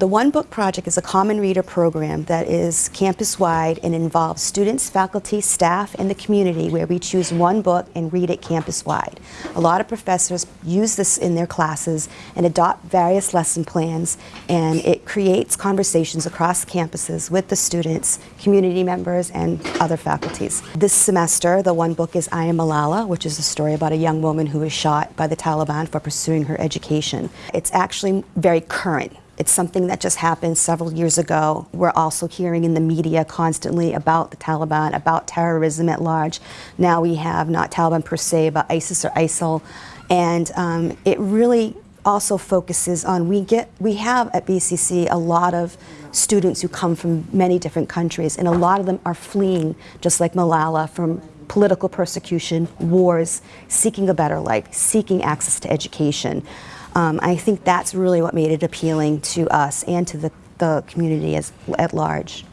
The One Book Project is a common reader program that is campus-wide and involves students, faculty, staff, and the community where we choose one book and read it campus-wide. A lot of professors use this in their classes and adopt various lesson plans and it creates conversations across campuses with the students, community members, and other faculties. This semester, the one book is I Am Malala, which is a story about a young woman who was shot by the Taliban for pursuing her education. It's actually very current. It's something that just happened several years ago. We're also hearing in the media constantly about the Taliban, about terrorism at large. Now we have not Taliban per se, but ISIS or ISIL. And um, it really also focuses on, we get, we have at BCC a lot of students who come from many different countries and a lot of them are fleeing, just like Malala, from political persecution, wars, seeking a better life, seeking access to education. Um, I think that's really what made it appealing to us and to the, the community as, at large.